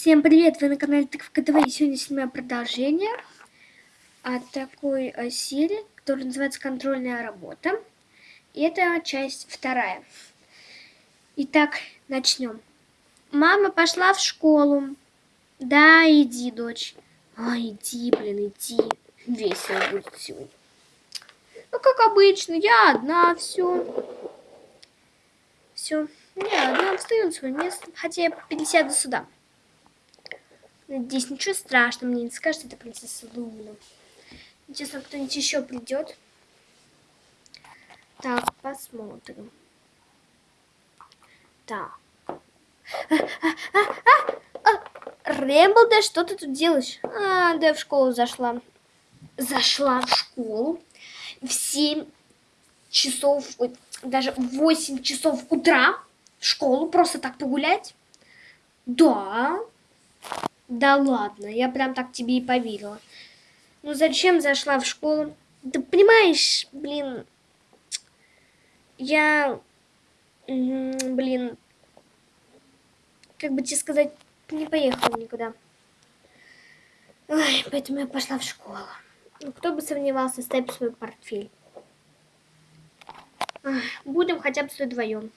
Всем привет! Вы на канале Тыковка. И сегодня снимаю продолжение от такой э, серии, которая называется «Контрольная работа». И это часть вторая. Итак, начнем. Мама пошла в школу. Да, иди, дочь. А, иди, блин, иди. Весело будет сегодня. Ну, как обычно, я одна, все. Все. Я одна встаю на свое место, хотя я пересяду сюда. Надеюсь, ничего страшного мне не скажет, это принцесса Луна. Интересно, кто-нибудь еще придет. Так, посмотрим. Так. Рэмбл, да что ты тут делаешь? А, да в школу зашла. Зашла в школу в 7 часов, даже в 8 часов утра в школу просто так погулять? Да, да ладно, я прям так тебе и поверила. Ну зачем зашла в школу? Да понимаешь, блин, я, блин, как бы тебе сказать, не поехала никуда. Ой, поэтому я пошла в школу. Ну, кто бы сомневался, ставь свой портфель. Будем хотя бы вдвоем.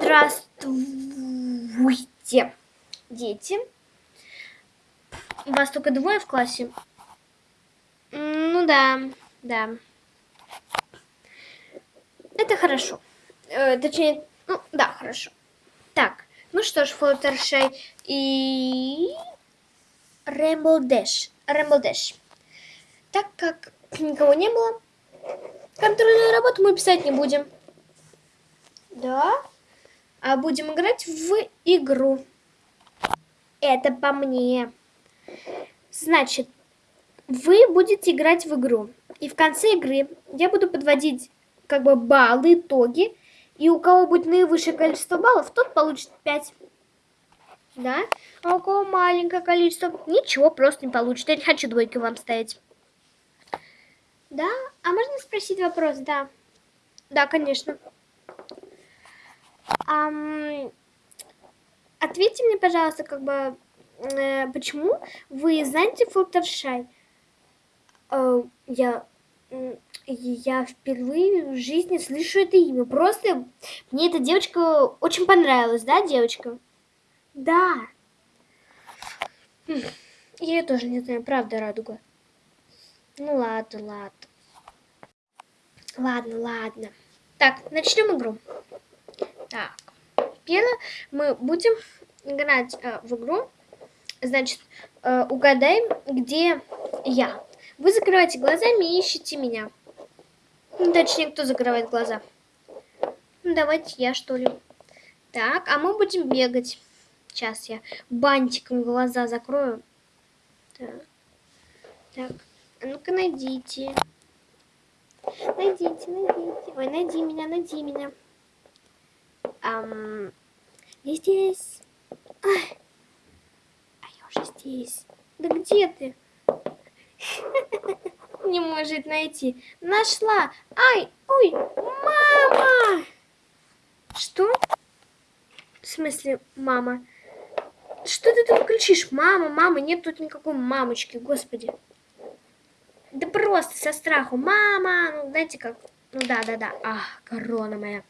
Здравствуйте дети. Вас только двое в классе? Ну да, да. Это хорошо. Э, точнее, ну да, хорошо. Так, ну что ж, Флуттершей и... Рэмбл Дэш. Рэмбл Дэш. Так как никого не было, контрольную работу мы писать не будем. Да? А будем играть в игру. Это по мне. Значит, вы будете играть в игру. И в конце игры я буду подводить как бы баллы, итоги. И у кого будет наивысшее количество баллов, тот получит 5. Да? А у кого маленькое количество, ничего, просто не получит. Я не хочу двойки вам ставить. Да? А можно спросить вопрос? Да. Да, конечно. Um, ответьте мне, пожалуйста, как бы, э, почему вы знаете Флуттершай? Э, я, я впервые в жизни слышу это имя. Просто мне эта девочка очень понравилась, да, девочка? Да. Я ее тоже не знаю, правда, Радуга. Ну ладно, ладно. Ладно, ладно. Так, начнем игру. Так. Первое, мы будем играть э, в игру. Значит, э, угадай, где я. Вы закрываете глазами и ищете меня. Ну, точнее, кто закрывает глаза? Ну, давайте я, что ли. Так, а мы будем бегать. Сейчас я бантиком глаза закрою. Так, а ну-ка найдите. Найдите, найдите. Ой, найди меня, найди меня. Ам, я здесь. Ай. А я уже здесь. Да где ты? Не может найти. Нашла. Ай, ой, мама! Что? В смысле, мама? Что ты тут кричишь? Мама, мама, нет тут никакой мамочки, господи. Да просто со страху. Мама, ну знаете как, ну да, да, да. А, корона моя.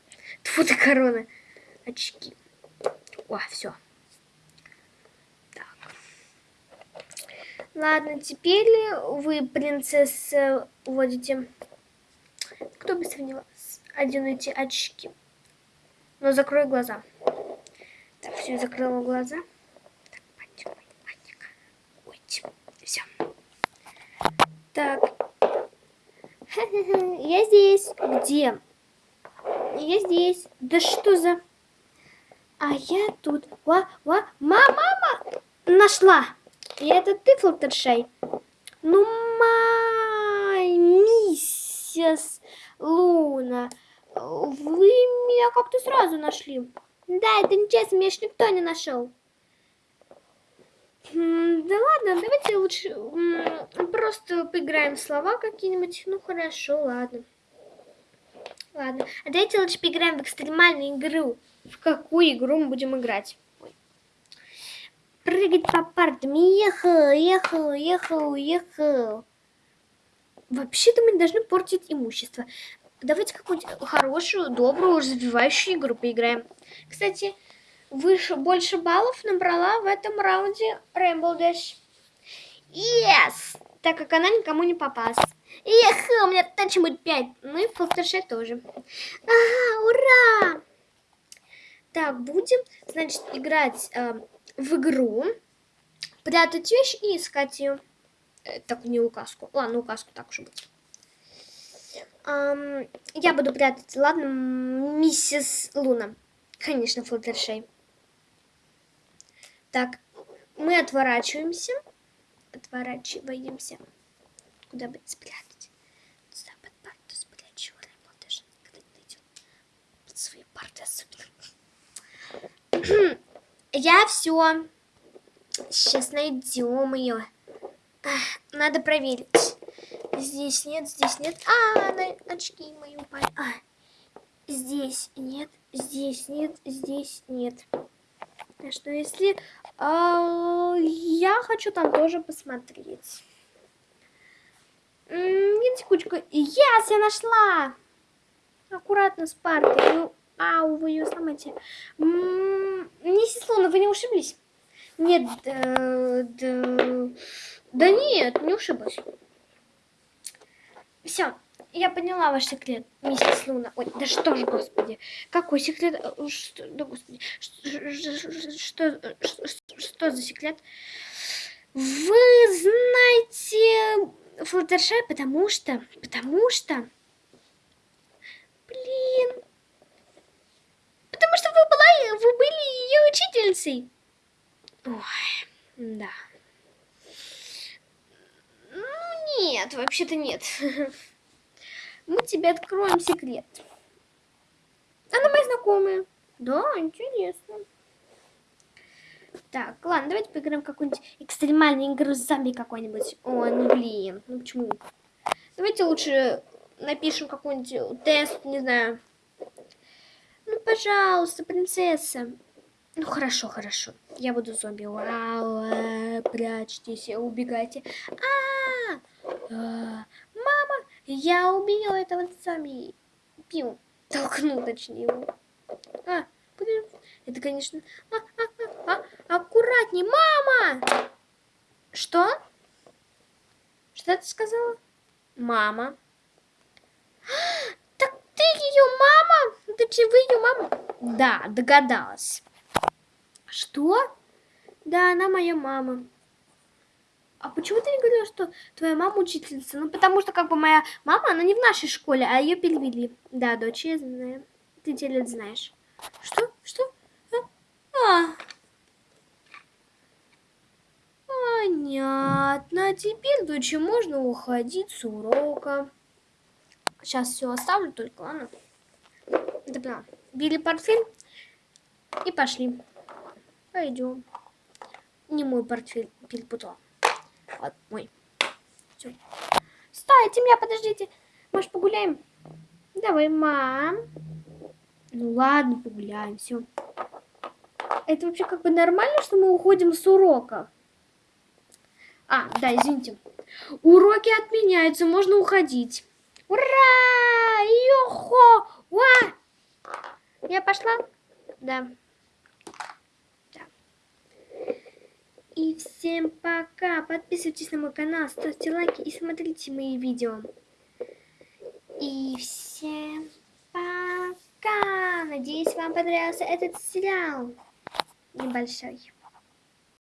Тьфу ты, корона. Очки. О, все. Так. Ладно, теперь вы, принцесса, уводите. Кто быстрее него оденете очки? Но закрой глаза. Так, все, закрыла глаза. Так, пантик. Ой, все. Так. Я здесь. Где? Я здесь. Да что за... А я тут. Ва, ва, мама, мама! Нашла. И это ты, Флуттершай? Ну, май, миссис Луна, вы меня как-то сразу нашли. Да, это нечестно, меня ж никто не нашел. Да ладно, давайте лучше просто поиграем в слова какие-нибудь. Ну хорошо, ладно. Ладно. А давайте лучше поиграем в экстремальную игру. В какую игру мы будем играть? Прыгать по партам. Ехал, ехал, ехал, ехал. Вообще-то мы не должны портить имущество. Давайте какую-нибудь хорошую, добрую, развивающую игру поиграем. Кстати, выше, больше баллов набрала в этом раунде Rainbow Dash. Yes! Так как она никому не попалась. Эх, у меня будет 5. Ну и Флаттершей тоже. Ага, ура! Так, будем, значит, играть э, в игру, прятать вещь и искать ее. Э, так, не указку. Ладно, указку так уж будет. Um, я буду прятать, ладно, миссис Луна. Конечно, Флаттершей. Так, мы отворачиваемся. Отворачиваемся. Куда бы спрятать? Под парту спрячу. Свои. Я все. Сейчас найдем ее. Надо проверить. Здесь нет, здесь нет. А, на очки мои упали. А, здесь нет, здесь нет, здесь нет. А что если... А, я хочу там тоже посмотреть. Нет, секундочку. Yes, я нашла! Аккуратно с партой. Ну, ау, вы ее сломаете. Миссис Луна, вы не ушиблись? Нет, да, да, да нет, не ушиблась. Все, я поняла ваш секрет, миссис Луна. Ой, да что ж, господи. Какой секрет? Э, что, да, господи. Что, что, что, что за секрет? Вы знаете Флаттершай, потому что... Потому что... Блин. Потому что вы, ее учительницей. Ой, да. Ну, нет, вообще-то нет. Мы тебе откроем секрет. Она моя знакомая. Да, интересно. Так, ладно, давайте поиграем какую-нибудь экстремальную игру с зомби какой-нибудь. О, ну блин, ну почему? Давайте лучше напишем какой-нибудь тест, не знаю. Ну, пожалуйста, принцесса. Ну, хорошо, хорошо. Я буду зомби. Вау, прячьтесь, убегайте. А, -а, -а, мама, я убила этого зомби. Пил. Толкнул, точнее, его. А, блин. Это, конечно... А, а, а, а, аккуратней, мама! Что? Что ты сказала? Мама. Так ты ее мама? Ты вы ее мама? Да, догадалась. Что? Да, она моя мама. А почему ты не говорила, что твоя мама учительница? Ну, потому что, как бы, моя мама, она не в нашей школе, а ее перевели. Да, дочь, я знаю. Ты те знаешь. Что? Что? А. Понятно. Теперь, дочь, можно уходить с урока. Сейчас все оставлю только, ладно? Да. Били портфель и пошли. Пойдем. Не мой портфель перепутала. Вот мой. Все. Стойте меня, подождите. Может, погуляем? Давай, мам. Ну ладно, погуляем, все. Это вообще как бы нормально, что мы уходим с урока? А, да, извините. Уроки отменяются, можно уходить. Ура! Йохо! Уа! Я пошла? Да. И всем пока. Подписывайтесь на мой канал, ставьте лайки и смотрите мои видео. И всем пока. Надеюсь, вам понравился этот сериал небольшой.